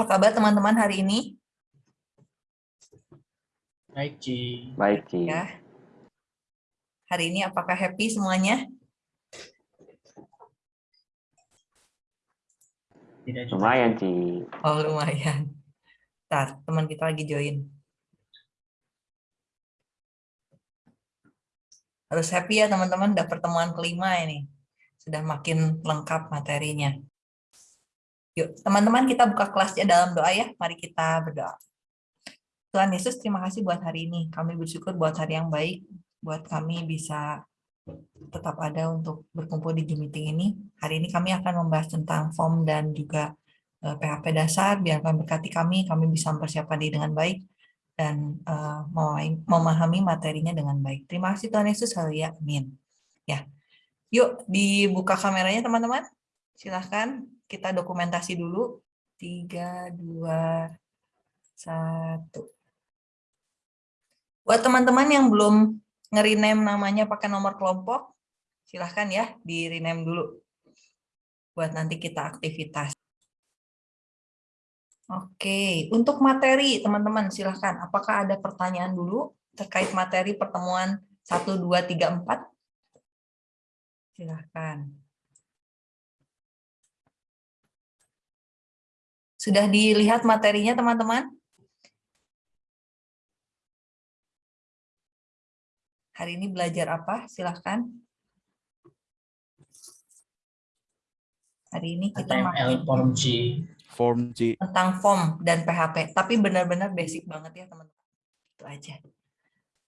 Apa kabar teman-teman hari ini? Baik, Ci. Baik, Ci. Ya. Hari ini apakah happy semuanya? Tidak juga. Lumayan, Ci. Oh, lumayan. Ntar, teman kita lagi join. Harus happy ya teman-teman, udah pertemuan kelima ini. Sudah makin lengkap materinya. Yuk, teman-teman kita buka kelasnya dalam doa ya. Mari kita berdoa. Tuhan Yesus, terima kasih buat hari ini. Kami bersyukur buat hari yang baik, buat kami bisa tetap ada untuk berkumpul di Zoom meeting ini. Hari ini kami akan membahas tentang form dan juga eh, PHP dasar. Biar kami berkati kami, kami bisa mempersiapkan diri dengan baik dan eh, memahami- memahami materinya dengan baik. Terima kasih Tuhan Yesus, haleluya, amin. Ya, yuk dibuka kameranya teman-teman. Silahkan kita dokumentasi dulu. Tiga, dua, satu. Buat teman-teman yang belum nge-rename namanya pakai nomor kelompok, silahkan ya di-rename dulu. Buat nanti kita aktivitas. Oke, untuk materi teman-teman silahkan. Apakah ada pertanyaan dulu terkait materi pertemuan 1, 2, 3, 4? Silahkan. Sudah dilihat materinya teman-teman? Hari ini belajar apa? Silahkan. Hari ini kita HTML form G. Form G. tentang form dan PHP, tapi benar-benar basic banget ya teman-teman. Itu aja.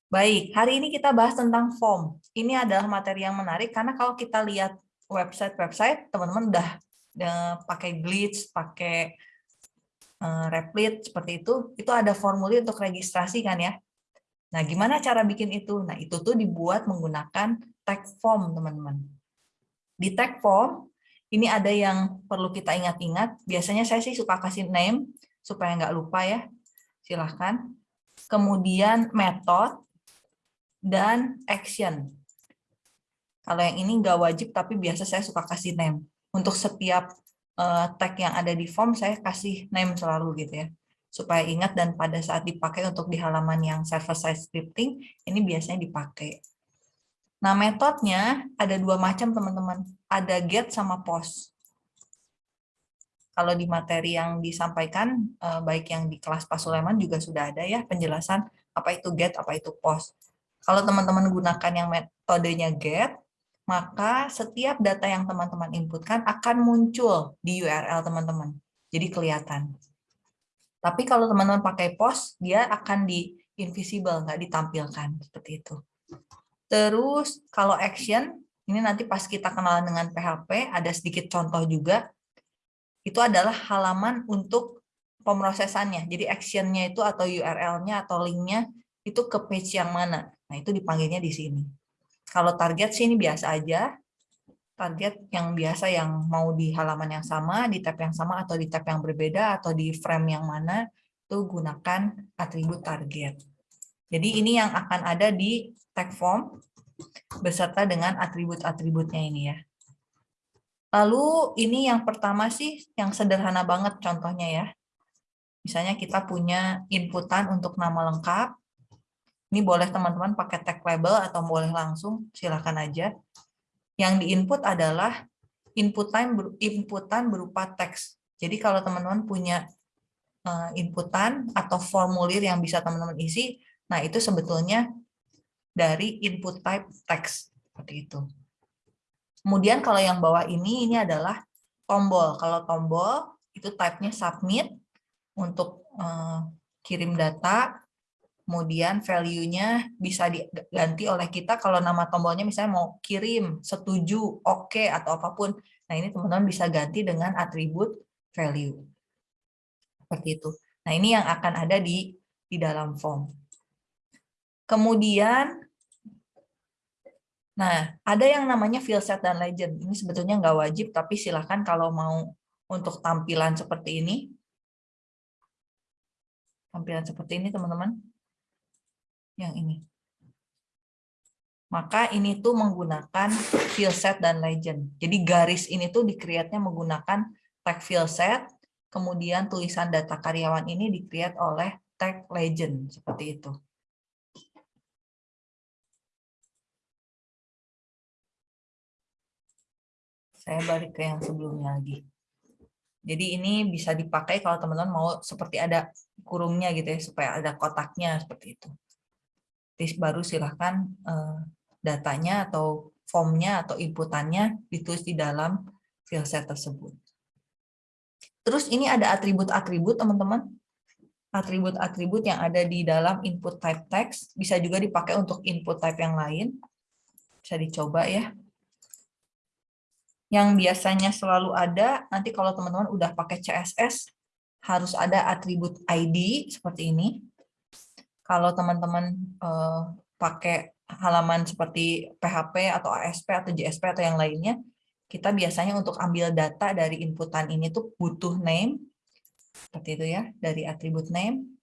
Baik, hari ini kita bahas tentang form. Ini adalah materi yang menarik karena kalau kita lihat website-website, teman-teman udah eh, pakai glitch, pakai replit seperti itu, itu ada formulir untuk registrasi kan ya. Nah, gimana cara bikin itu? Nah, itu tuh dibuat menggunakan tag form, teman-teman. Di tag form, ini ada yang perlu kita ingat-ingat. Biasanya saya sih suka kasih name, supaya nggak lupa ya. Silahkan. Kemudian method, dan action. Kalau yang ini nggak wajib, tapi biasa saya suka kasih name. Untuk setiap eh, tag yang ada di form, saya kasih name selalu gitu ya supaya ingat dan pada saat dipakai untuk di halaman yang server-side scripting, ini biasanya dipakai. Nah, metodenya ada dua macam, teman-teman. Ada get sama post. Kalau di materi yang disampaikan, eh, baik yang di kelas Pak Sulaiman juga sudah ada ya penjelasan apa itu get, apa itu post. Kalau teman-teman gunakan yang metodenya get, maka setiap data yang teman-teman inputkan akan muncul di URL teman-teman. Jadi kelihatan. Tapi kalau teman-teman pakai post, dia akan di invisible, nggak ditampilkan seperti itu. Terus kalau action, ini nanti pas kita kenalan dengan PHP, ada sedikit contoh juga. Itu adalah halaman untuk pemrosesannya. Jadi actionnya itu atau URL-nya atau link-nya itu ke page yang mana. Nah itu dipanggilnya di sini. Kalau target sih ini biasa aja. Target yang biasa yang mau di halaman yang sama, di tab yang sama, atau di tab yang berbeda, atau di frame yang mana, itu gunakan atribut target. Jadi ini yang akan ada di tag form, beserta dengan atribut-atributnya ini ya. Lalu ini yang pertama sih, yang sederhana banget contohnya ya. Misalnya kita punya inputan untuk nama lengkap, ini boleh teman-teman pakai tag label atau boleh langsung, silahkan aja. Yang diinput adalah inputan inputan berupa teks. Jadi kalau teman-teman punya eh, inputan atau formulir yang bisa teman-teman isi, nah itu sebetulnya dari input type text seperti itu. Kemudian kalau yang bawah ini ini adalah tombol. Kalau tombol itu type-nya submit untuk eh, kirim data, kemudian value-nya bisa diganti oleh kita kalau nama tombolnya misalnya mau kirim, setuju, oke, okay, atau apa pun. Nah ini teman-teman bisa ganti dengan atribut value. Seperti itu. Nah ini yang akan ada di, di dalam form. Kemudian, nah ada yang namanya field set dan legend. Ini sebetulnya nggak wajib, tapi silahkan kalau mau untuk tampilan seperti ini. Tampilan seperti ini teman-teman yang ini. Maka ini tuh menggunakan field set dan legend. Jadi garis ini tuh di create-nya menggunakan tag field set kemudian tulisan data karyawan ini di-create oleh tag legend, seperti itu. Saya balik ke yang sebelumnya lagi. Jadi ini bisa dipakai kalau teman-teman mau seperti ada kurungnya gitu ya, supaya ada kotaknya seperti itu. Baru silahkan eh, datanya atau formnya atau inputannya ditulis di dalam filset tersebut. Terus ini ada atribut-atribut teman-teman. Atribut-atribut yang ada di dalam input type text bisa juga dipakai untuk input type yang lain. Bisa dicoba ya yang biasanya selalu ada, nanti kalau teman-teman udah pakai CSS, harus ada atribut ID seperti ini. Kalau teman-teman eh, pakai halaman seperti PHP atau ASP atau JSP atau yang lainnya, kita biasanya untuk ambil data dari inputan ini tuh butuh name, seperti itu ya, dari atribut name.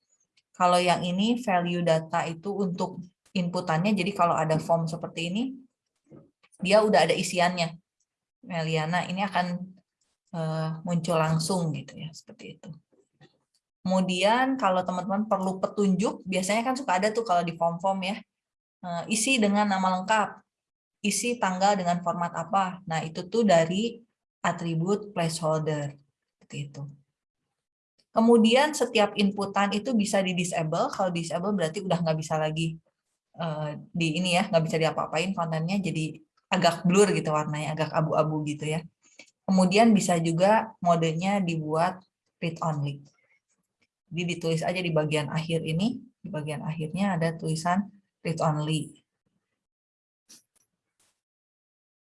Kalau yang ini value data itu untuk inputannya, jadi kalau ada form seperti ini, dia udah ada isiannya Meliana ini akan uh, muncul langsung gitu ya seperti itu. Kemudian kalau teman-teman perlu petunjuk, biasanya kan suka ada tuh kalau di form-form ya, uh, isi dengan nama lengkap, isi tanggal dengan format apa. Nah itu tuh dari atribut placeholder seperti itu. Kemudian setiap inputan itu bisa di disable. Kalau disable berarti udah nggak bisa lagi uh, di ini ya, nggak bisa diapa-apain kontennya jadi agak blur gitu warnanya, agak abu-abu gitu ya. Kemudian bisa juga modenya dibuat read only. Jadi ditulis aja di bagian akhir ini, di bagian akhirnya ada tulisan read only.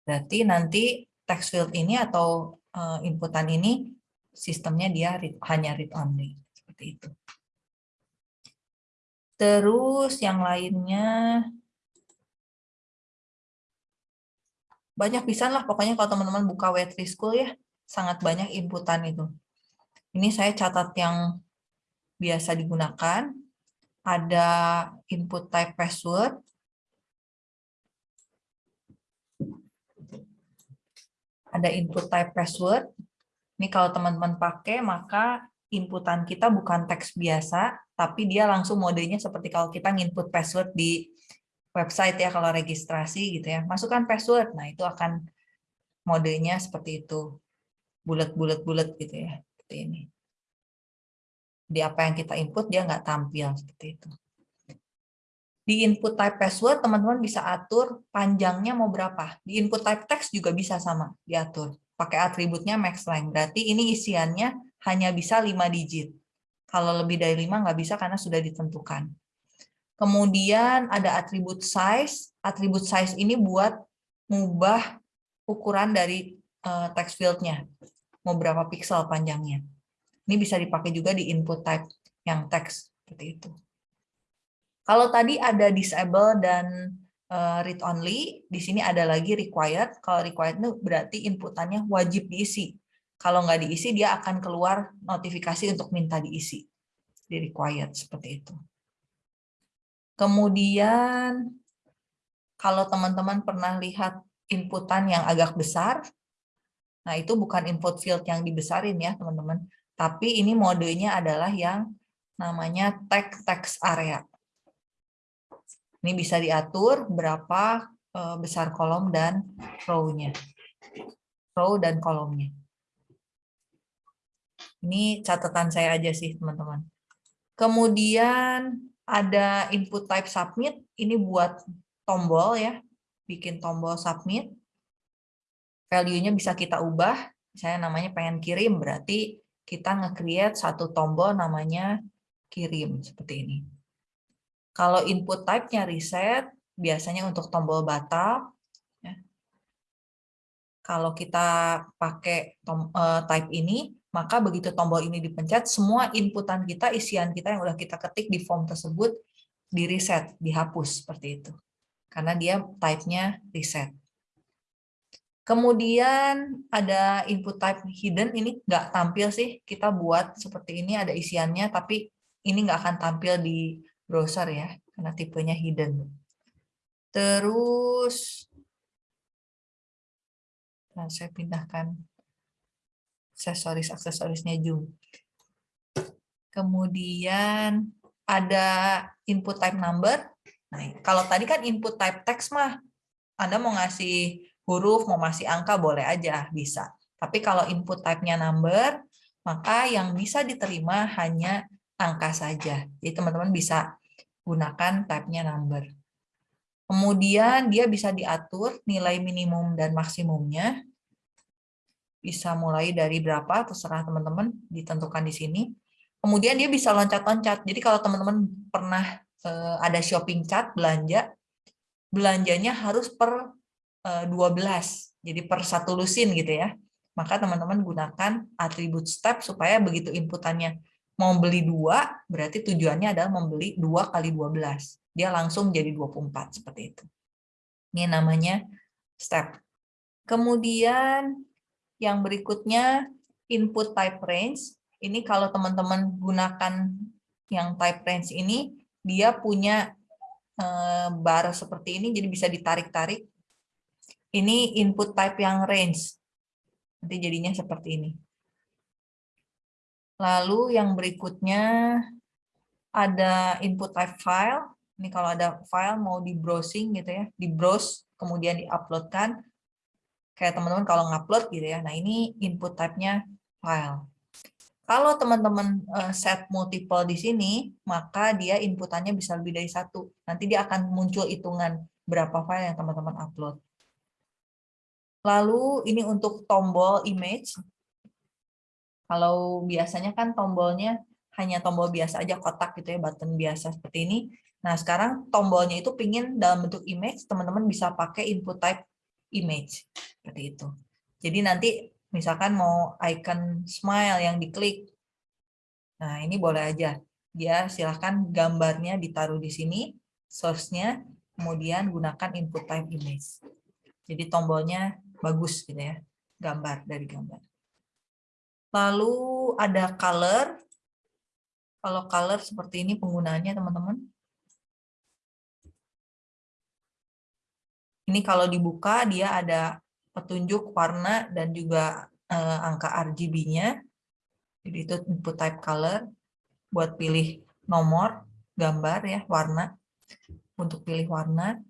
Berarti nanti text field ini atau uh, inputan ini sistemnya dia read, hanya read only. Seperti itu. Terus yang lainnya. Banyak bisa lah pokoknya kalau teman-teman buka wet school ya. Sangat banyak inputan itu. Ini saya catat yang biasa digunakan ada input type password ada input type password ini kalau teman-teman pakai maka inputan kita bukan teks biasa tapi dia langsung modenya seperti kalau kita input password di website ya kalau registrasi gitu ya. Masukkan password. Nah, itu akan modenya seperti itu. Bulat-bulat-bulat gitu ya. Seperti ini. Di apa yang kita input dia nggak tampil seperti itu. Di input type password teman-teman bisa atur panjangnya mau berapa. Di input type text juga bisa sama diatur. Pakai atributnya max length. Berarti ini isiannya hanya bisa 5 digit. Kalau lebih dari 5 nggak bisa karena sudah ditentukan. Kemudian ada atribut size. Atribut size ini buat mengubah ukuran dari uh, text field-nya. Mau berapa pixel panjangnya. Ini bisa dipakai juga di input type yang text. Seperti itu. Kalau tadi ada disable dan uh, read only, di sini ada lagi required. Kalau required itu berarti inputannya wajib diisi. Kalau nggak diisi, dia akan keluar notifikasi untuk minta diisi. Di required, seperti itu. Kemudian kalau teman-teman pernah lihat inputan yang agak besar, nah itu bukan input field yang dibesarin ya teman-teman, tapi ini modenya adalah yang namanya tag text area. Ini bisa diatur berapa eh, besar kolom dan row-nya. Row dan kolomnya. Ini catatan saya aja sih teman-teman. Kemudian ada input type submit, ini buat tombol ya, bikin tombol submit. Value-nya bisa kita ubah, saya namanya pengen kirim, berarti kita nge-create satu tombol namanya kirim, seperti ini. Kalau input type-nya reset, biasanya untuk tombol batal. Ya. Kalau kita pakai uh, type ini, maka begitu tombol ini dipencet, semua inputan kita, isian kita yang udah kita ketik di form tersebut di reset, dihapus seperti itu. Karena dia type-nya reset. Kemudian ada input type hidden, ini nggak tampil sih, kita buat seperti ini ada isiannya, tapi ini nggak akan tampil di browser ya, karena tipenya hidden. Terus, nah saya pindahkan aksesoris aksesorisnya Zoom. Kemudian ada input type number. Nah, kalau tadi kan input type text mah Anda mau ngasih huruf, mau ngasih angka boleh aja, bisa. Tapi kalau input type-nya number, maka yang bisa diterima hanya angka saja. Jadi teman-teman bisa gunakan type-nya number. Kemudian dia bisa diatur nilai minimum dan maksimumnya. Bisa mulai dari berapa, terserah teman-teman, ditentukan di sini. Kemudian dia bisa loncat-loncat. Jadi kalau teman-teman pernah eh, ada shopping chat, belanja, belanjanya harus per 12. Eh, Jadi per satu lusin gitu ya. Maka teman-teman gunakan atribut step supaya begitu inputannya mau beli dua, berarti tujuannya adalah membeli dua kali 12 dia langsung jadi 24 seperti itu. Ini namanya step. Kemudian yang berikutnya input type range. Ini kalau teman-teman gunakan yang type range ini, dia punya eh, bar seperti ini, jadi bisa ditarik-tarik. Ini input type yang range. Nanti jadinya seperti ini. Lalu yang berikutnya ada input type file. Ini kalau ada file mau di browsing gitu ya, di browse kemudian diuploadkan. Kayak teman-teman kalau ngupload gitu ya. Nah, ini input type-nya file. Kalau teman-teman eh, set multiple di sini, maka dia inputannya bisa lebih dari satu. Nanti dia akan muncul hitungan berapa file yang teman-teman upload. Lalu ini untuk tombol image. Kalau biasanya kan tombolnya hanya tombol biasa aja kotak gitu ya, button biasa seperti ini. Nah, sekarang tombolnya itu pingin dalam bentuk image, teman-teman bisa pakai input type image. Seperti itu. Jadi nanti misalkan mau icon smile yang diklik. Nah, ini boleh aja. Dia silahkan gambarnya ditaruh di sini, source-nya, kemudian gunakan input type image. Jadi tombolnya bagus gitu ya, gambar dari gambar. Lalu ada color. Kalau color seperti ini penggunaannya teman-teman. Ini kalau dibuka dia ada petunjuk warna dan juga eh, angka RGB-nya. Jadi itu input type color buat pilih nomor, gambar ya, warna untuk pilih warna.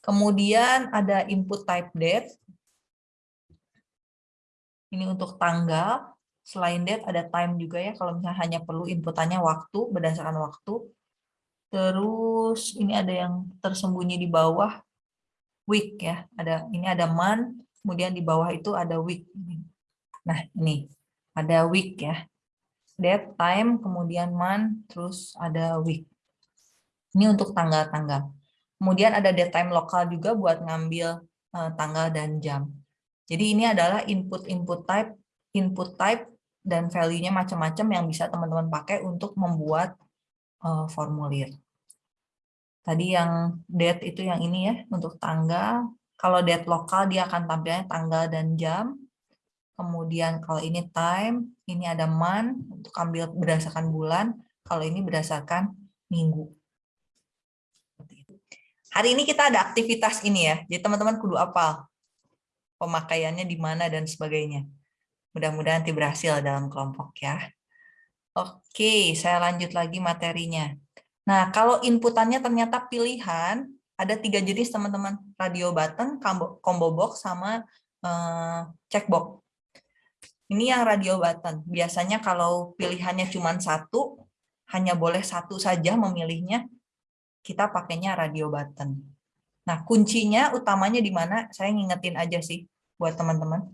Kemudian ada input type date. Ini untuk tanggal. Selain date ada time juga ya, kalau misalnya hanya perlu inputannya waktu, berdasarkan waktu. Terus ini ada yang tersembunyi di bawah, week ya. Ada ini ada month, kemudian di bawah itu ada week. Nah, ini ada week ya. Date, time, kemudian month, terus ada week. Ini untuk tanggal-tanggal. Kemudian ada date time lokal juga buat ngambil uh, tanggal dan jam. Jadi ini adalah input-input type, input type dan value-nya macam-macam yang bisa teman-teman pakai untuk membuat uh, formulir. Tadi yang date itu yang ini ya, untuk tanggal. Kalau date lokal dia akan tampilnya tanggal dan jam. Kemudian kalau ini time, ini ada month, untuk ambil berdasarkan bulan. Kalau ini berdasarkan minggu. Hari ini kita ada aktivitas ini ya, jadi teman-teman kudu apal. Pemakaiannya di mana dan sebagainya. Mudah-mudahan nanti berhasil dalam kelompok ya. Oke, saya lanjut lagi materinya. Nah, kalau inputannya ternyata pilihan, ada tiga jenis teman-teman, radio button, combo box, sama eh, checkbox. Ini yang radio button. Biasanya kalau pilihannya cuma satu, hanya boleh satu saja memilihnya, kita pakainya radio button. Nah, kuncinya utamanya di mana? Saya ngingetin aja sih buat teman-teman.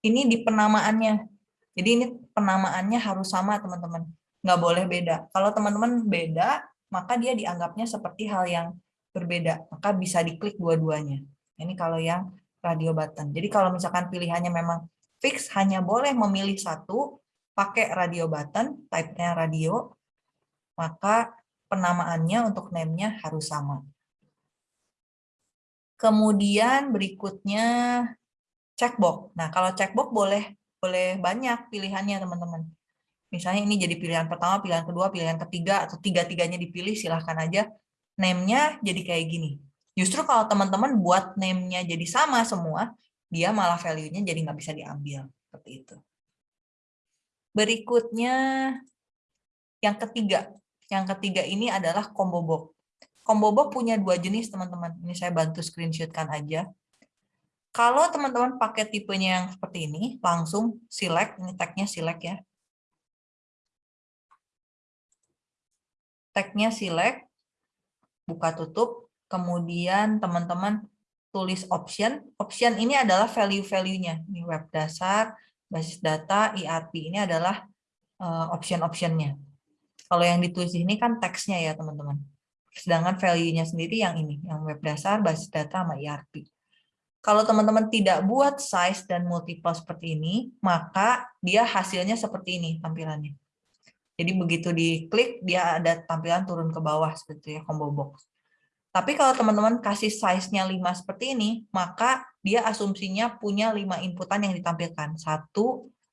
Ini di penamaannya. Jadi ini penamaannya harus sama, teman-teman. Nggak boleh beda. Kalau teman-teman beda, maka dia dianggapnya seperti hal yang berbeda. Maka bisa diklik dua-duanya. Ini kalau yang radio button. Jadi kalau misalkan pilihannya memang fix, hanya boleh memilih satu, pakai radio button, type-nya radio, maka penamaannya untuk name-nya harus sama. Kemudian berikutnya checkbox. Nah, kalau checkbox boleh boleh banyak pilihannya, teman-teman. Misalnya ini jadi pilihan pertama, pilihan kedua, pilihan ketiga, atau tiga-tiganya dipilih, silahkan aja. Name-nya jadi kayak gini. Justru kalau teman-teman buat name-nya jadi sama semua, dia malah value-nya jadi nggak bisa diambil. Seperti itu. Berikutnya yang ketiga. Yang ketiga ini adalah combo box. Combo box punya dua jenis, teman-teman. Ini saya bantu screenshotkan aja. Kalau teman-teman pakai tipenya yang seperti ini, langsung select, ini tagnya select ya. Tagnya select, buka tutup, kemudian teman-teman tulis option. Option ini adalah value-value-nya. Ini web dasar, basis data, ERP. Ini adalah uh, option-optionnya. Kalau yang ditulis ini kan teksnya ya teman-teman. Sedangkan value-nya sendiri yang ini, yang web dasar, basis data, sama ERP. Kalau teman-teman tidak buat size dan multiple seperti ini, maka dia hasilnya seperti ini tampilannya. Jadi begitu diklik, dia ada tampilan turun ke bawah seperti ya, combo box. Tapi kalau teman-teman kasih size-nya 5 seperti ini, maka dia asumsinya punya 5 inputan yang ditampilkan. 1,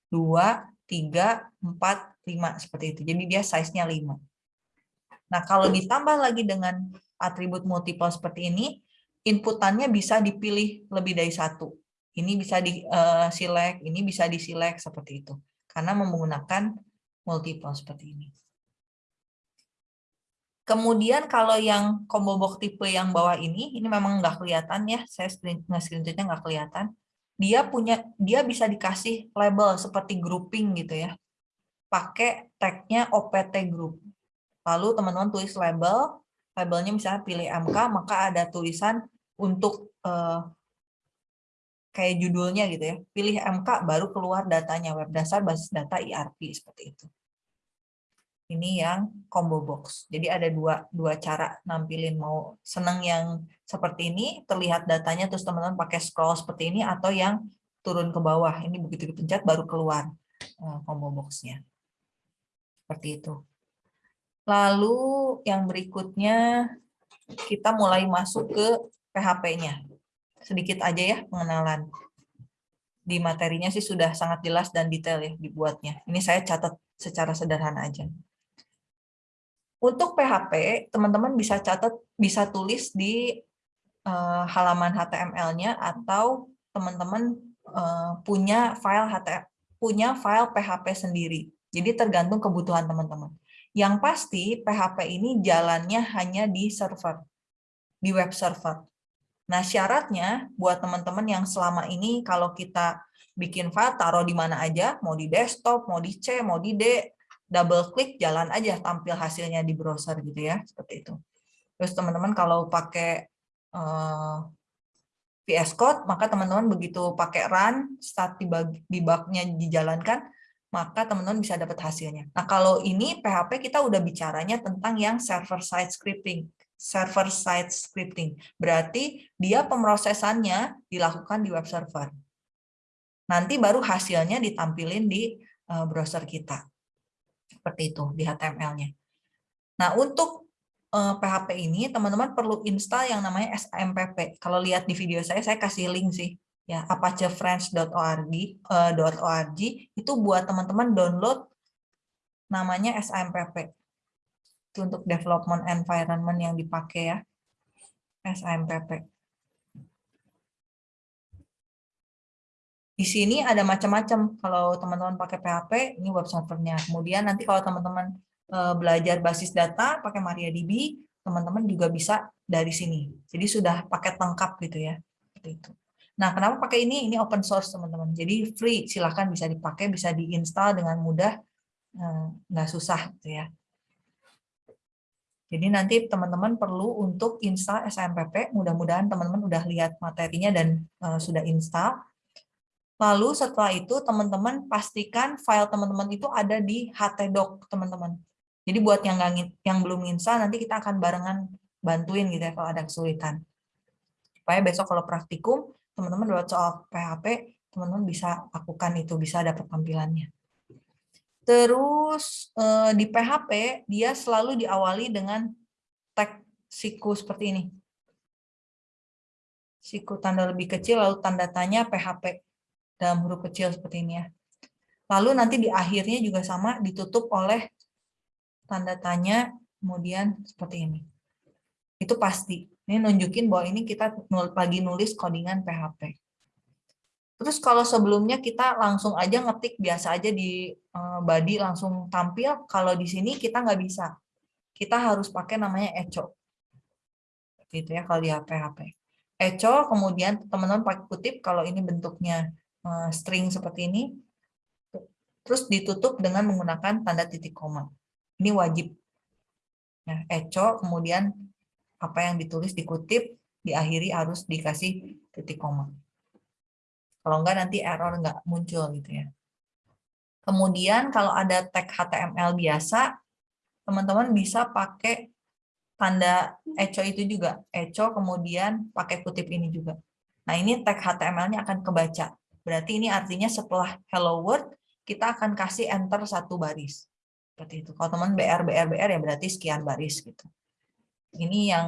2, 3, 4, 5, seperti itu. Jadi dia size-nya 5. Nah, kalau ditambah lagi dengan atribut multiple seperti ini, inputannya bisa dipilih lebih dari satu. Ini bisa di uh, select, ini bisa di select seperti itu. Karena menggunakan multiple seperti ini. Kemudian kalau yang combo box tipe yang bawah ini, ini memang nggak kelihatan ya, saya screen, screenshotnya nggak kelihatan. Dia punya, dia bisa dikasih label seperti grouping gitu ya. Pakai tagnya OPT group. Lalu teman-teman tulis label, labelnya misalnya pilih MK, maka ada tulisan untuk uh, kayak judulnya gitu ya. Pilih MK baru keluar datanya web dasar basis data ERP seperti itu. Ini yang combo box. Jadi ada dua dua cara nampilin mau seneng yang seperti ini terlihat datanya terus teman-teman pakai scroll seperti ini atau yang turun ke bawah. Ini begitu dipencet baru keluar uh, combo boxnya. Seperti itu. Lalu yang berikutnya kita mulai masuk ke PHP-nya. Sedikit aja ya pengenalan. Di materinya sih sudah sangat jelas dan detail ya dibuatnya. Ini saya catat secara sederhana aja. Untuk PHP, teman-teman bisa catat, bisa tulis di uh, halaman HTML-nya atau teman-teman uh, punya file HTML, punya file PHP sendiri. Jadi tergantung kebutuhan teman-teman. Yang pasti PHP ini jalannya hanya di server, di web server. Nah, syaratnya buat teman-teman yang selama ini kalau kita bikin file, taruh di mana aja, mau di desktop, mau di C, mau di D, double klik, jalan aja tampil hasilnya di browser gitu ya, seperti itu. Terus teman-teman kalau pakai uh, eh, VS Code, maka teman-teman begitu pakai run, start debug-nya dijalankan, maka teman-teman bisa dapat hasilnya. Nah, kalau ini PHP kita udah bicaranya tentang yang server-side scripting server side scripting. Berarti dia pemrosesannya dilakukan di web server. Nanti baru hasilnya ditampilin di eh, browser kita. Seperti itu di HTML-nya. Nah, untuk PHP eh, ini teman-teman perlu install yang namanya SAMPP. Kalau lihat di video saya, saya kasih link sih ya apachefriends.org uh, itu buat teman-teman download namanya SAMPP itu untuk development environment yang dipakai ya SAMPP di sini ada macam-macam. Kalau teman-teman pakai PHP ini web servernya. Kemudian nanti kalau teman-teman eh, belajar basis data pakai MariaDB teman-teman juga bisa dari sini. Jadi sudah paket lengkap gitu ya itu Nah, kenapa pakai ini? Ini open source, teman-teman. Jadi free, silahkan bisa dipakai, bisa diinstal dengan mudah, eh, nggak susah gitu ya. Jadi nanti teman-teman perlu untuk install SMPP, mudah-mudahan teman-teman udah lihat materinya dan uh, sudah install. Lalu setelah itu teman-teman pastikan file teman-teman itu ada di htdoc teman-teman. Jadi buat yang nggak yang belum install nanti kita akan barengan bantuin gitu ya kalau ada kesulitan. Supaya besok kalau praktikum teman-teman buat soal PHP teman-teman bisa lakukan itu bisa dapat tampilannya. Terus eh, di PHP dia selalu diawali dengan tag siku seperti ini. Siku tanda lebih kecil lalu tanda tanya PHP dalam huruf kecil seperti ini ya. Lalu nanti di akhirnya juga sama ditutup oleh tanda tanya kemudian seperti ini. Itu pasti. Ini nunjukin bahwa ini kita lagi nulis codingan PHP. Terus kalau sebelumnya kita langsung aja ngetik biasa aja di eh, body langsung tampil, kalau di sini kita nggak bisa. Kita harus pakai namanya echo. Gitu ya kalau di HP-HP. Echo, kemudian teman-teman pakai kutip kalau ini bentuknya eh, string seperti ini, terus ditutup dengan menggunakan tanda titik koma. Ini wajib. Nah, echo, kemudian apa yang ditulis dikutip, diakhiri harus dikasih titik koma. Kalau enggak nanti error enggak muncul gitu ya. Kemudian kalau ada tag HTML biasa, teman-teman bisa pakai tanda echo itu juga. Echo kemudian pakai kutip ini juga. Nah ini tag HTML-nya akan kebaca. Berarti ini artinya setelah hello world, kita akan kasih enter satu baris. Seperti itu. Kalau teman BR, BR, BR ya berarti sekian baris gitu. Ini yang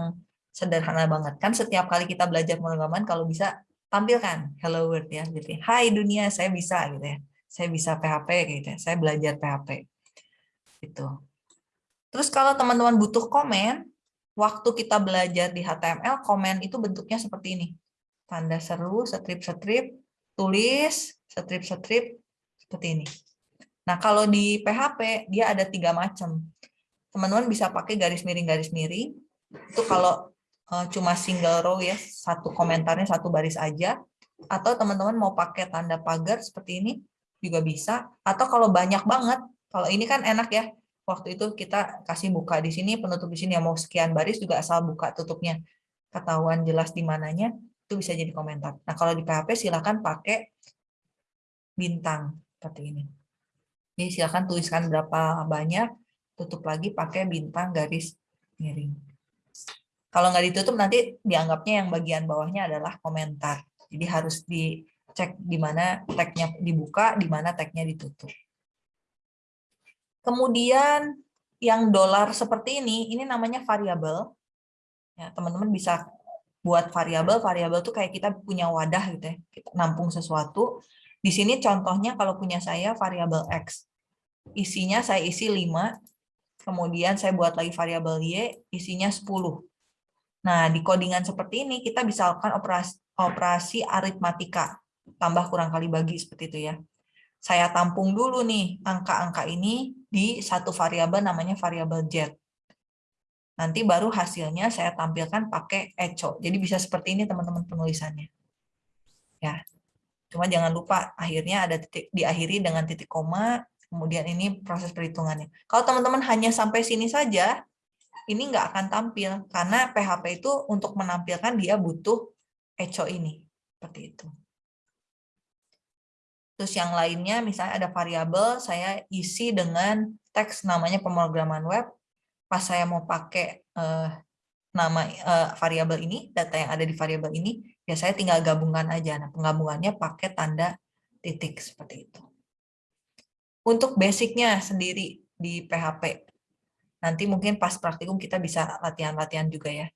sederhana banget. Kan setiap kali kita belajar pemrograman, kalau bisa tampilkan hello world ya gitu. Hai dunia, saya bisa gitu ya. Saya bisa PHP gitu ya. Saya belajar PHP. Gitu. Terus kalau teman-teman butuh komen, waktu kita belajar di HTML, komen itu bentuknya seperti ini. Tanda seru, strip-strip, tulis, strip-strip, seperti ini. Nah, kalau di PHP, dia ada tiga macam. Teman-teman bisa pakai garis miring-garis miring. Itu kalau Eh, cuma single row ya, satu komentarnya satu baris aja. Atau teman-teman mau pakai tanda pagar seperti ini juga bisa. Atau kalau banyak banget, kalau ini kan enak ya, waktu itu kita kasih buka di sini, penutup di sini, yang mau sekian baris juga asal buka tutupnya. Ketahuan jelas di mananya, itu bisa jadi komentar. Nah kalau di PHP silakan pakai bintang seperti ini. Jadi silakan tuliskan berapa banyak, tutup lagi pakai bintang garis miring. Kalau nggak ditutup nanti dianggapnya yang bagian bawahnya adalah komentar. Jadi harus dicek di mana tagnya dibuka, di mana tagnya ditutup. Kemudian yang dolar seperti ini, ini namanya variabel. Ya, teman-teman bisa buat variabel. Variabel itu kayak kita punya wadah gitu ya, kita nampung sesuatu. Di sini contohnya kalau punya saya variabel x. Isinya saya isi 5, kemudian saya buat lagi variabel y, isinya 10 Nah, di codingan seperti ini kita bisa lakukan operasi, operasi aritmatika, tambah kurang kali bagi seperti itu ya. Saya tampung dulu nih angka-angka ini di satu variabel namanya variabel z. Nanti baru hasilnya saya tampilkan pakai echo. Jadi bisa seperti ini teman-teman penulisannya. Ya. Cuma jangan lupa akhirnya ada titik diakhiri dengan titik koma, kemudian ini proses perhitungannya. Kalau teman-teman hanya sampai sini saja, ini nggak akan tampil karena PHP itu untuk menampilkan dia butuh echo ini seperti itu. Terus yang lainnya misalnya ada variabel saya isi dengan teks namanya pemrograman web. Pas saya mau pakai eh, nama eh, variabel ini, data yang ada di variabel ini, ya saya tinggal gabungkan aja. Nah, penggabungannya pakai tanda titik seperti itu. Untuk basicnya sendiri di PHP, Nanti mungkin pas praktikum kita bisa latihan-latihan juga ya.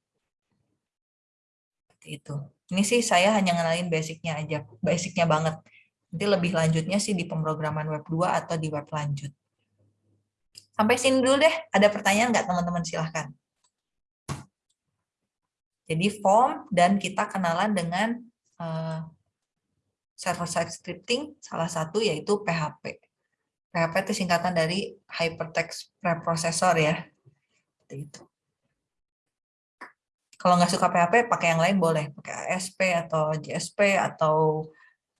Seperti itu. Ini sih saya hanya ngenalin basicnya aja, basicnya banget. Nanti lebih lanjutnya sih di pemrograman web 2 atau di web lanjut. Sampai sini dulu deh. Ada pertanyaan nggak teman-teman? Silahkan. Jadi form dan kita kenalan dengan uh, server-side scripting, salah satu yaitu PHP. PHP itu singkatan dari Hypertext Preprocessor ya. Itu. Kalau nggak suka PHP, pakai yang lain boleh. Pakai ASP atau JSP atau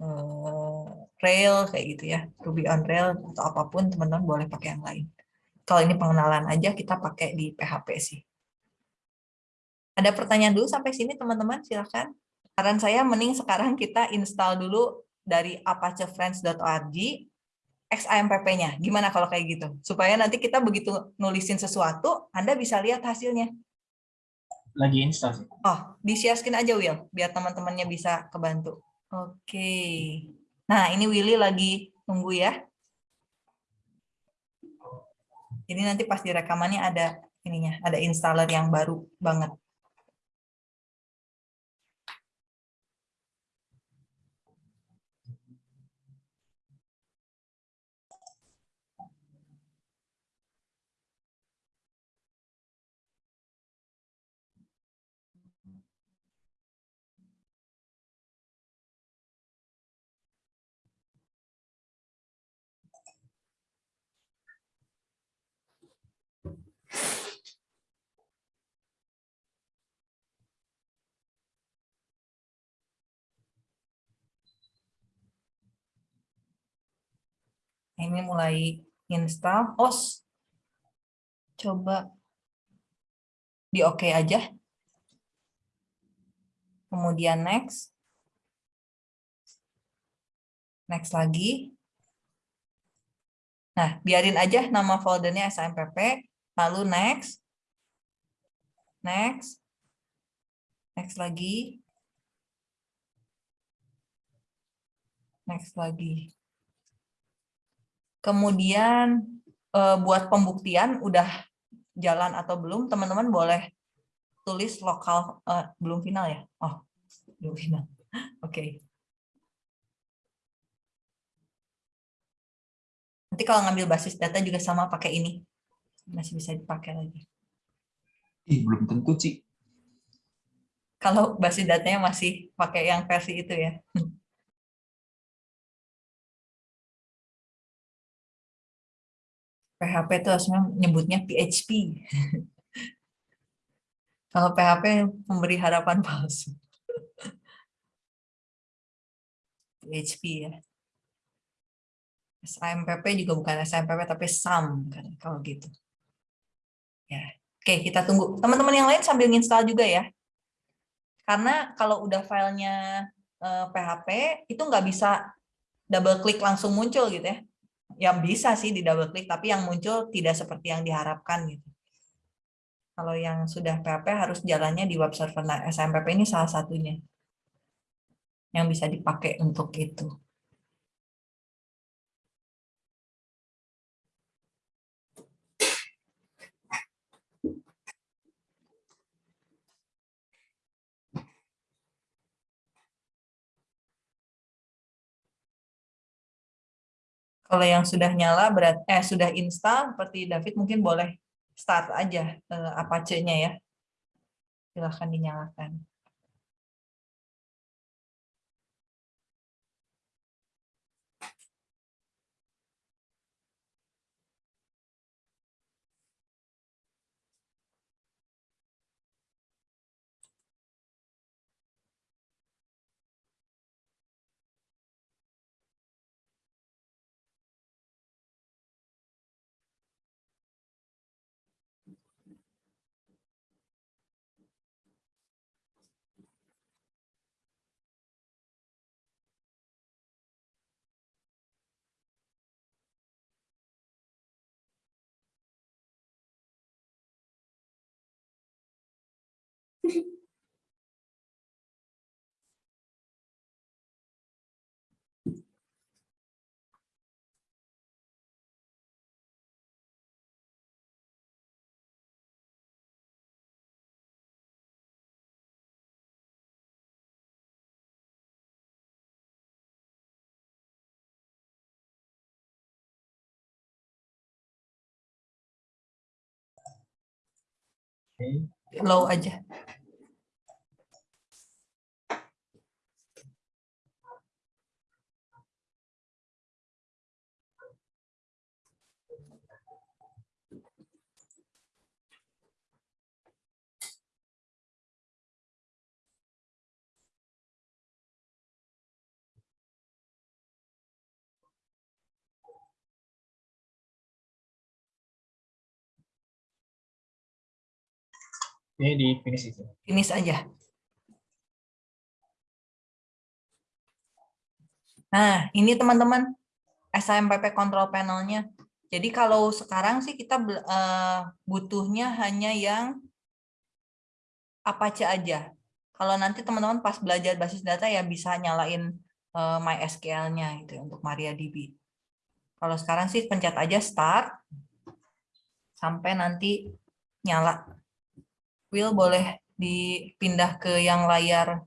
uh, Rail kayak gitu ya. Ruby on Rail atau apa pun teman-teman boleh pakai yang lain. Kalau ini pengenalan aja kita pakai di PHP sih. Ada pertanyaan dulu sampai sini teman-teman silahkan. Saran saya mending sekarang kita install dulu dari apachefriends.org XAMPP-nya. Gimana kalau kayak gitu? Supaya nanti kita begitu nulisin sesuatu, Anda bisa lihat hasilnya. Lagi install. Oh, disiaskin aja Will, biar teman-temannya bisa kebantu. Oke. Nah, ini Willy lagi nunggu ya. Ini nanti pas di rekamannya ada ininya, ada installer yang baru banget. Ini mulai install. OS. Coba di oke OK aja. Kemudian next. Next lagi. Nah, biarin aja nama foldernya SMPP, lalu next. Next. Next lagi. Next lagi. Kemudian eh, buat pembuktian udah jalan atau belum, teman-teman boleh tulis lokal uh, belum final ya. Oh, belum final. Oke. Okay. Nanti kalau ngambil basis data juga sama pakai ini. Masih bisa dipakai lagi. Ih, belum tentu, Ci. Kalau basis datanya masih pakai yang versi itu ya. PHP itu harusnya nyebutnya PHP. Kalau PHP memberi harapan palsu. PHP ya. SAMPP juga bukan SAMPP tapi SAM kan kalau gitu. Ya. Oke, kita tunggu. Teman-teman yang lain sambil install juga ya. Karena kalau udah filenya PHP eh, itu nggak bisa double klik langsung muncul gitu ya yang bisa sih di double klik, tapi yang muncul tidak seperti yang diharapkan gitu. Kalau yang sudah PHP harus jalannya di web server. Nah, SMPP ini salah satunya yang bisa dipakai untuk itu. Kalau yang sudah nyala berat eh sudah install seperti David mungkin boleh start aja eh, Apache-nya ya. Silahkan dinyalakan. Low aja. Ini di finish itu. Finish aja. Nah, ini teman-teman SMPP control panelnya. Jadi kalau sekarang sih kita uh, butuhnya hanya yang Apache aja. Kalau nanti teman-teman pas belajar basis data ya bisa nyalain uh, MySQL-nya itu untuk MariaDB. Kalau sekarang sih pencet aja start sampai nanti nyala. Will boleh dipindah ke yang layar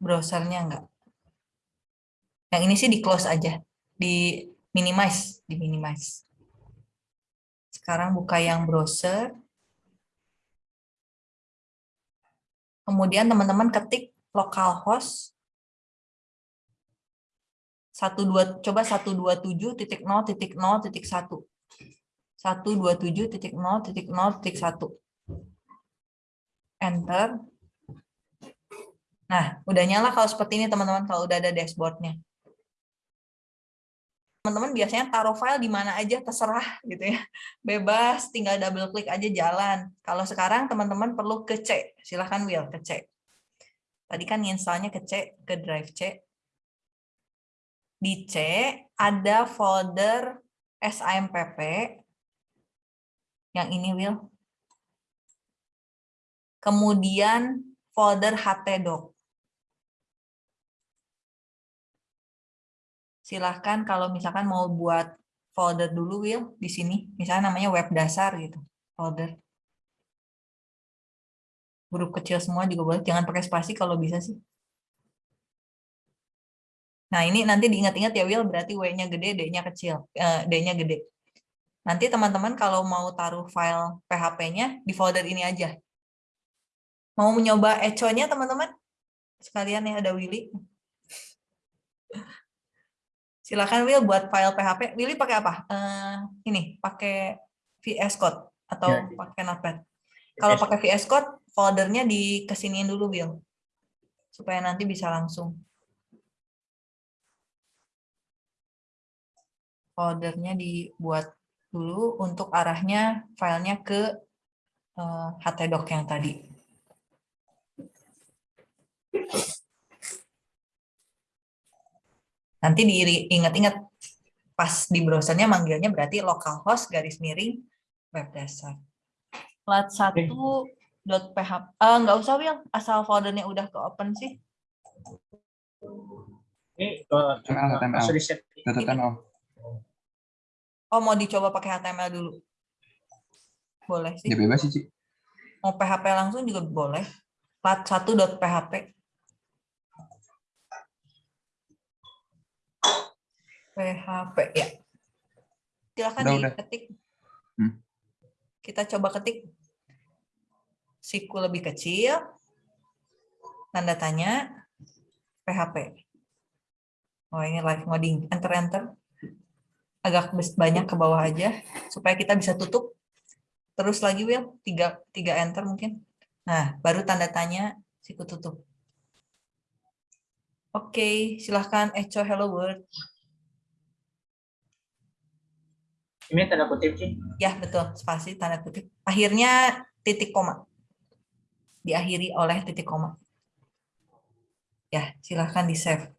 browsernya enggak? Yang ini sih di close aja, di minimize, di minimize. Sekarang buka yang browser. Kemudian teman-teman ketik localhost 12 coba 127.0.0.1 127.0.0.1. Enter. Nah, udah nyala kalau seperti ini teman-teman, kalau udah ada dashboardnya. teman-teman biasanya taruh file di mana aja terserah gitu ya. Bebas, tinggal double klik aja jalan. Kalau sekarang teman-teman perlu ke C. Silahkan Will ke C. Tadi kan installnya ke C, ke drive C. Di C ada folder SAMPP. Yang ini Will. Kemudian folder htdoc. silahkan kalau misalkan mau buat folder dulu Will di sini. Misalnya namanya web dasar gitu folder. Huruf kecil semua juga boleh. Jangan pakai spasi kalau bisa sih. Nah ini nanti diingat-ingat ya Will berarti W-nya gede D-nya kecil eh, D-nya gede nanti teman-teman kalau mau taruh file PHP-nya di folder ini aja mau mencoba echo-nya teman-teman sekalian ya ada Willy Silakan Will buat file PHP. Willy pakai apa? Uh, ini pakai VS Code atau ya, pakai Notepad. Kalau pakai VS Code, foldernya di kesiniin dulu Will, supaya nanti bisa langsung. Foldernya dibuat dulu untuk arahnya filenya ke uh, eh, htdoc yang tadi. Nanti diingat-ingat pas di browsernya manggilnya berarti localhost garis miring web dasar. Lat satu dot php uh, nggak usah Will asal foldernya udah ke open sih ini uh, HTML. Oh mau dicoba pakai HTML dulu boleh sih ya bebas sih mau PHP langsung juga boleh lat satu dot php PHP ya. Silakan udah, diketik. Hmm. Kita coba ketik. Siku lebih kecil. Tanda tanya. PHP. Oh ini live ngoding. Enter enter. Agak banyak ke bawah aja supaya kita bisa tutup. Terus lagi Will, tiga, tiga enter mungkin. Nah, baru tanda tanya siku tutup. Oke, silahkan echo hello world. Ini tanda kutip sih? Ya, betul. Spasi tanda kutip. Akhirnya titik koma. Diakhiri oleh titik koma. Ya, silahkan di-save.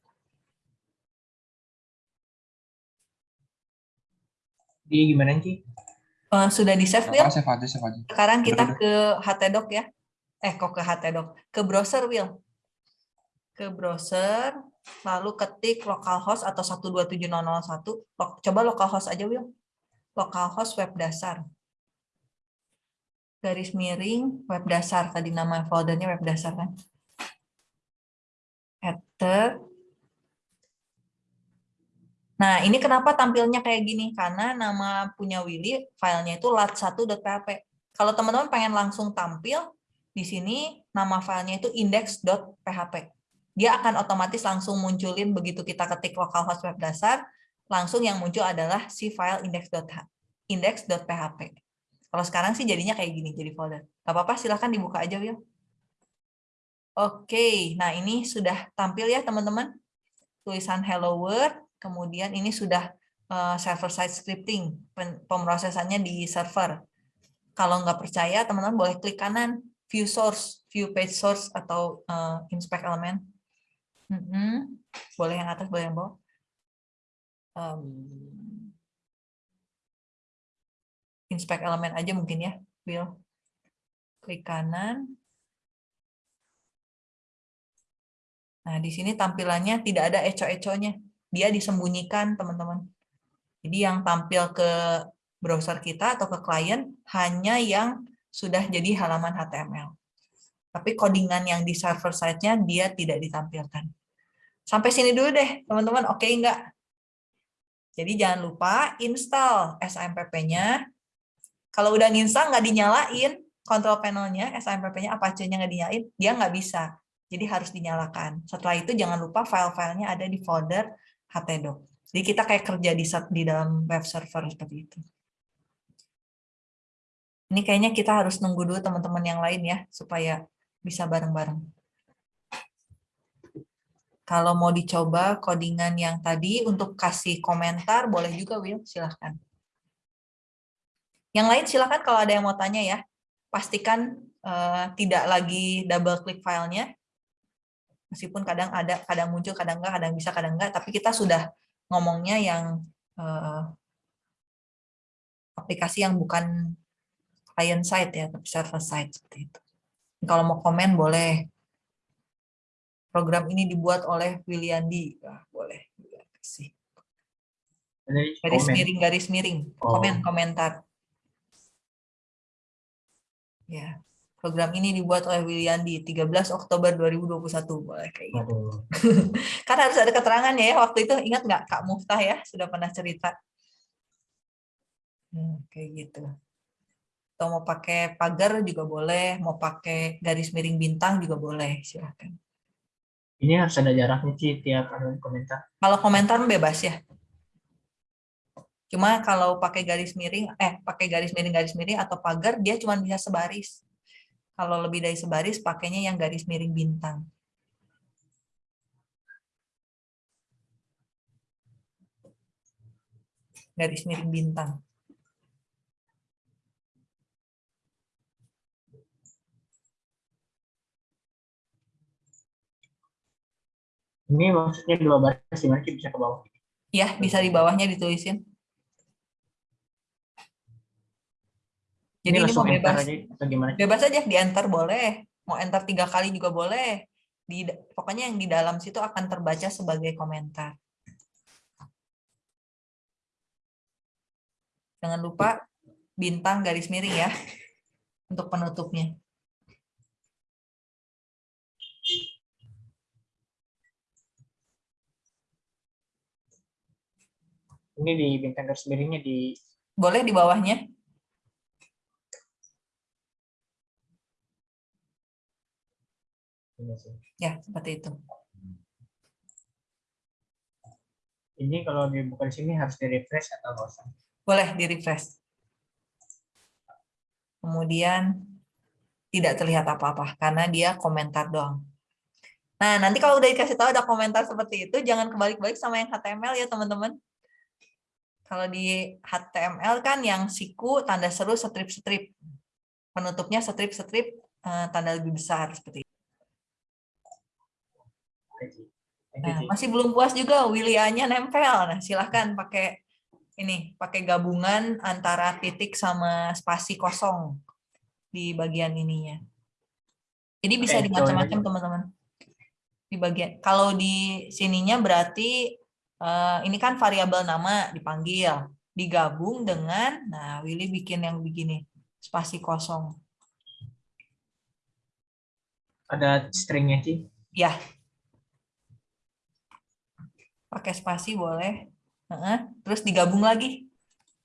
Di gimana sih? Uh, sudah di-save, Will? Save aja, save aja. Sekarang kita udah, ke htdoc ya. Eh, kok ke htdoc? Ke browser, Will. Ke browser, lalu ketik localhost atau 127.001. Coba localhost aja, Will localhost web dasar. Garis miring web dasar, tadi nama foldernya web dasar kan. Enter. Nah, ini kenapa tampilnya kayak gini? Karena nama punya Willy, filenya itu lat1.php. Kalau teman-teman pengen langsung tampil, di sini nama filenya itu index.php. Dia akan otomatis langsung munculin begitu kita ketik localhost web dasar, langsung yang muncul adalah si file index.php. Kalau sekarang sih jadinya kayak gini, jadi folder. Gak apa-apa, silahkan dibuka aja, Will. Oke, nah ini sudah tampil ya, teman-teman. Tulisan Hello World, kemudian ini sudah uh, server-side scripting, pemrosesannya di server. Kalau nggak percaya, teman-teman boleh klik kanan, view source, view page source, atau uh, inspect element. Mm -hmm. Boleh yang atas, boleh yang bawah um, inspect elemen aja mungkin ya, Will. Klik kanan. Nah, di sini tampilannya tidak ada eco-econya. Dia disembunyikan, teman-teman. Jadi yang tampil ke browser kita atau ke klien hanya yang sudah jadi halaman HTML. Tapi codingan yang di server side-nya dia tidak ditampilkan. Sampai sini dulu deh, teman-teman. Oke enggak? Jadi jangan lupa install SAMPP-nya. Kalau udah nginstal nggak dinyalain, kontrol panelnya, SAMPP-nya, Apache-nya nggak dinyalain, dia nggak bisa. Jadi harus dinyalakan. Setelah itu jangan lupa file-filenya ada di folder htdoc. Jadi kita kayak kerja di, di dalam web server seperti itu. Ini kayaknya kita harus nunggu dulu teman-teman yang lain ya, supaya bisa bareng-bareng. Kalau mau dicoba codingan yang tadi untuk kasih komentar, boleh juga Will, silahkan. Yang lain silahkan kalau ada yang mau tanya ya. Pastikan uh, tidak lagi double klik filenya. Meskipun kadang ada, kadang muncul, kadang enggak, kadang bisa, kadang enggak. Tapi kita sudah ngomongnya yang uh, aplikasi yang bukan client side ya, tapi server side seperti itu. Kalau mau komen boleh program ini dibuat oleh Williandi. Nah, boleh kasih. Garis komen. miring, garis miring, oh. komen, komentar. Ya, program ini dibuat oleh Williandi 13 Oktober 2021 boleh kayak gitu. Oh. kan harus ada keterangannya ya waktu itu ingat nggak Kak Muftah ya sudah pernah cerita. Hmm, kayak gitu. Atau mau pakai pagar juga boleh, mau pakai garis miring bintang juga boleh, silahkan. Ini harus ada jaraknya sih tiap komentar. Kalau komentar bebas ya. Cuma kalau pakai garis miring, eh pakai garis miring garis miring atau pagar dia cuma bisa sebaris. Kalau lebih dari sebaris pakainya yang garis miring bintang. Garis miring bintang. Ini maksudnya dua baris gimana sih bisa ke bawah? Ya, bisa di bawahnya ditulisin. Jadi ini, ini mau bebas. Aja, atau gimana? Bebas aja, di enter boleh. Mau enter tiga kali juga boleh. Di, pokoknya yang di dalam situ akan terbaca sebagai komentar. Jangan lupa bintang garis miring ya untuk penutupnya. Ini di bintang garis miringnya di boleh di bawahnya. Ya, seperti itu. Ini kalau dibuka di sini harus di-refresh atau usah? Boleh di-refresh. Kemudian tidak terlihat apa-apa karena dia komentar doang. Nah, nanti kalau udah dikasih tahu ada komentar seperti itu, jangan kebalik-balik sama yang HTML ya, teman-teman. Kalau di HTML kan yang siku tanda seru strip-strip. Penutupnya strip-strip eh, tanda lebih besar seperti itu. Nah, masih belum puas juga Williamnya nempel. Nah, silahkan pakai ini, pakai gabungan antara titik sama spasi kosong di bagian ininya. Jadi bisa di macam-macam teman-teman. Di bagian kalau di sininya berarti uh, ini kan variabel nama dipanggil, digabung dengan, nah Willy bikin yang begini, spasi kosong. Ada stringnya sih? Ya. Pakai spasi boleh. Terus digabung lagi.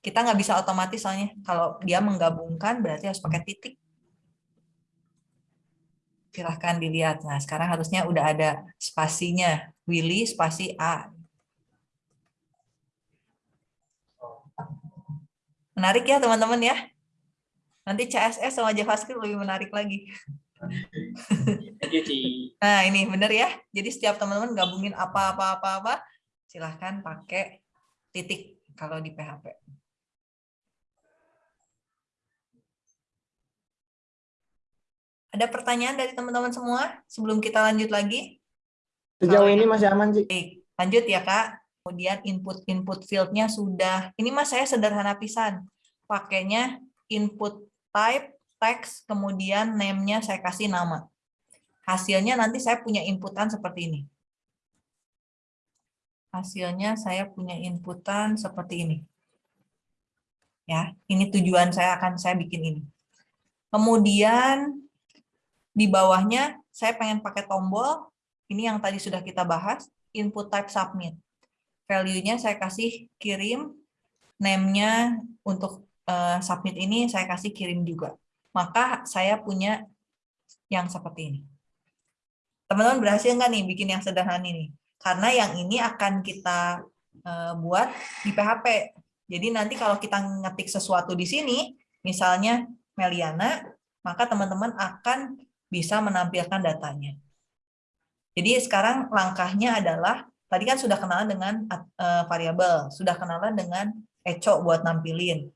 Kita nggak bisa otomatis soalnya. Kalau dia menggabungkan berarti harus pakai titik. Silahkan dilihat. Nah, sekarang harusnya udah ada spasinya. Willy spasi A. Menarik ya teman-teman ya. Nanti CSS sama JavaScript lebih menarik lagi. nah ini benar ya. Jadi setiap teman-teman gabungin apa-apa-apa-apa, silahkan pakai titik kalau di PHP. Ada pertanyaan dari teman-teman semua sebelum kita lanjut lagi? Sejauh ini masih aman sih. Lanjut ya Kak kemudian input-input fieldnya sudah, ini mas saya sederhana pisan, pakainya input type, text, kemudian name-nya saya kasih nama. Hasilnya nanti saya punya inputan seperti ini. Hasilnya saya punya inputan seperti ini. Ya, ini tujuan saya akan saya bikin ini. Kemudian di bawahnya saya pengen pakai tombol, ini yang tadi sudah kita bahas, input type submit value-nya saya kasih kirim, name-nya untuk uh, submit ini saya kasih kirim juga. Maka saya punya yang seperti ini. Teman-teman berhasil nggak nih bikin yang sederhana ini? Karena yang ini akan kita uh, buat di PHP. Jadi nanti kalau kita ngetik sesuatu di sini, misalnya Meliana, maka teman-teman akan bisa menampilkan datanya. Jadi sekarang langkahnya adalah, tadi kan sudah kenalan dengan uh, variabel, sudah kenalan dengan echo buat nampilin.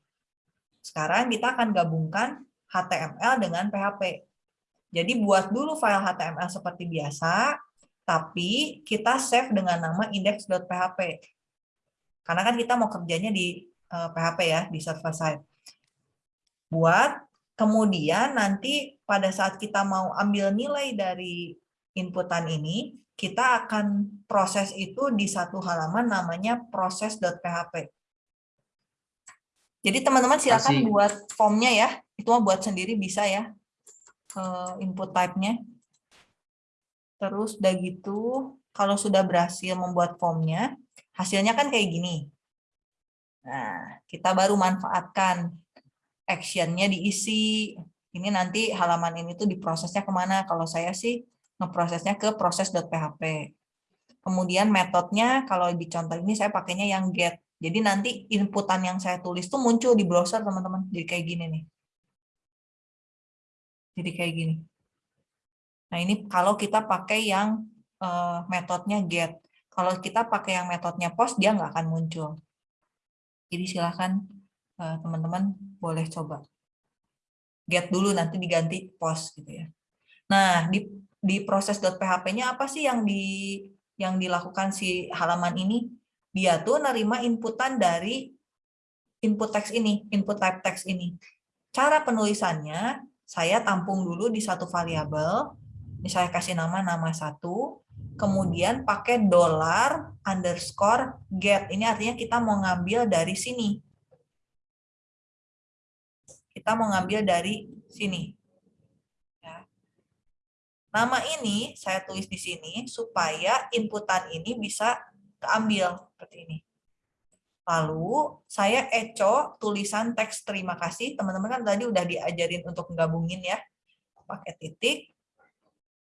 Sekarang kita akan gabungkan HTML dengan PHP. Jadi buat dulu file HTML seperti biasa, tapi kita save dengan nama index.php. Karena kan kita mau kerjanya di uh, eh, PHP ya, di server side. Buat, kemudian nanti pada saat kita mau ambil nilai dari inputan ini, kita akan proses itu di satu halaman namanya proses.php. Jadi teman-teman silakan Masih. buat formnya ya, itu mau buat sendiri bisa ya, input type-nya. Terus udah gitu, kalau sudah berhasil membuat formnya, hasilnya kan kayak gini. Nah, kita baru manfaatkan action-nya diisi. Ini nanti halaman ini tuh diprosesnya ke mana? Kalau saya sih ngeprosesnya ke proses.php. Kemudian metodenya, kalau di contoh ini saya pakainya yang get. Jadi nanti inputan yang saya tulis tuh muncul di browser, teman-teman. Jadi kayak gini nih. Jadi kayak gini. Nah, ini kalau kita pakai yang uh, metodenya get. Kalau kita pakai yang metodenya post, dia nggak akan muncul. Jadi silahkan eh, teman-teman uh, boleh coba. Get dulu, nanti diganti post. gitu ya. Nah, di, di proses.php-nya apa sih yang di yang dilakukan si halaman ini? Dia tuh nerima inputan dari input teks ini, input type teks ini. Cara penulisannya, saya tampung dulu di satu variabel, saya kasih nama nama satu, kemudian pakai dollar underscore get. Ini artinya kita mau ngambil dari sini. Kita mau ngambil dari sini. Ya. Nama ini saya tulis di sini supaya inputan ini bisa keambil seperti ini. Lalu saya echo tulisan teks terima kasih. Teman-teman kan tadi udah diajarin untuk menggabungin ya. Pakai titik,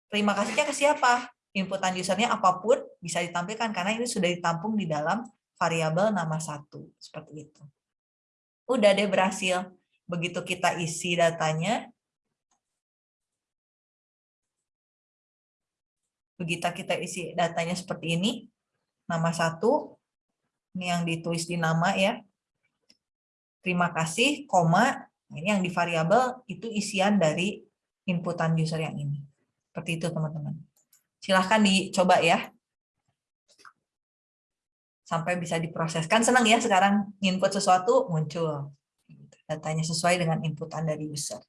terima kasihnya ke siapa? Inputan usernya apa pun bisa ditampilkan karena ini sudah ditampung di dalam variabel nama satu. Seperti itu. Udah deh berhasil. Begitu kita isi datanya, begitu kita isi datanya seperti ini, nama satu, ini yang ditulis di nama ya, terima kasih, koma, ini yang di variabel itu isian dari inputan user yang ini. Seperti itu teman-teman. Silahkan dicoba ya. Sampai bisa diproseskan. Senang ya sekarang input sesuatu muncul. Datanya sesuai dengan inputan dari user.